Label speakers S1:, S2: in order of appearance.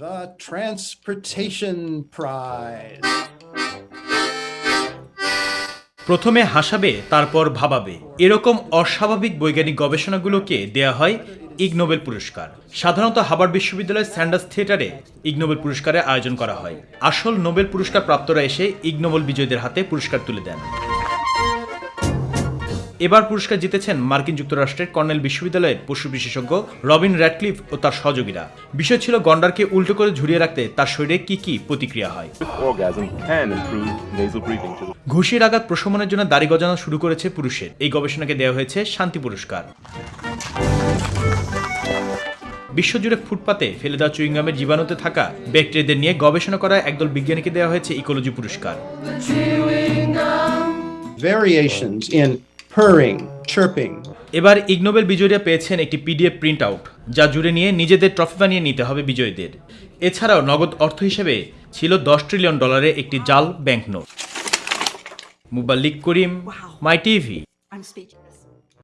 S1: The Transportation Prize.
S2: প্রথমে হাসাবে, তারপর ভাবাবে। এরকম অস্বাভাবিক বৈজ্ঞানিক গবেষণাগুলোকে দেয়া হয় ইগ নোবেল পুরস্কার। সাধারণত হাবার্ড বিশ্ববিদ্যালয়ের স্যান্ডার্স থিয়েটারে ইগ নোবেল পুরস্কারের আয়োজন করা হয়। আসল নোবেল পুরস্কার প্রাপ্তরা এসে ইগ নোবেল বিজয়ীদের হাতে পুরস্কার তুলে দেন। এবার পুরস্কার জিতেছেন মার্কিন যুক্তরাষ্ট্রের কর্নেল বিশ্ববিদ্যালয়ের পশু বিশেষজ্ঞ রবিন র্যাডক্লিফ ও তার সহযোগীরা। বিষয় ছিল গন্ডারকে উল্টো করে ঝুলিয়ে রাখতে তার শরীরে কি কি প্রতিক্রিয়া হয়। ঘুষির আঘাত প্রশমনের জন্য দাড়ি গজানো শুরু করেছে পুরুষের। এই গবেষণাকে দেওয়া হয়েছে শান্তি পুরস্কার। বিশ্বজুড়ে ফুটপাতে ফেলে দেওয়া চুইংগামের জীবাণুতে থাকা ব্যাকটেরিয়াদের নিয়ে গবেষণা করা একদল বিজ্ঞানীকে দেওয়া হয়েছে ইকোলজি পুরস্কার।
S1: Variations in purring, chirping,
S2: এবার ইগনোবেল বিজয়ীরা পেয়েছেন একটি পিডিএফ প্রিন্ট আউট যা জুড়ে নিয়ে নিজেদের ট্রফি বানিয়ে নিতে হবে বিজয়ীদের। এছাড়াও নগদ অর্থ হিসেবে ছিল দশ ট্রিলিয়ন ডলারের একটি জাল ব্যাংক নোট মুবাল্লিক করিম মাই টিভি.